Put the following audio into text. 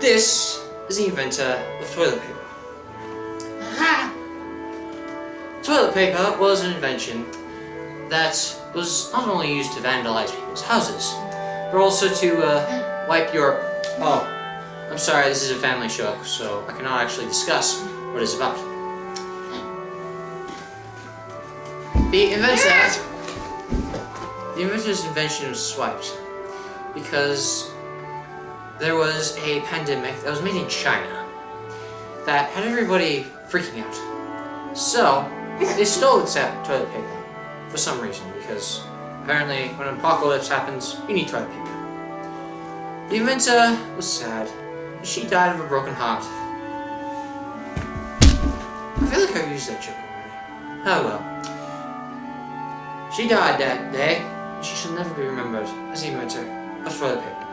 This is the inventor of toilet paper. Aha! Toilet paper was an invention that was not only used to vandalize people's houses, but also to uh, wipe your... Oh, I'm sorry, this is a family show, so I cannot actually discuss what it's about. The inventor... The inventor's invention was swiped because there was a pandemic that was made in China that had everybody freaking out. So, they stole its toilet paper for some reason because apparently when an apocalypse happens, you need toilet paper. The inventor was sad. She died of a broken heart. I feel like I've used that joke already. Oh well. She died that day, and she shall never be remembered as the inventor of toilet paper.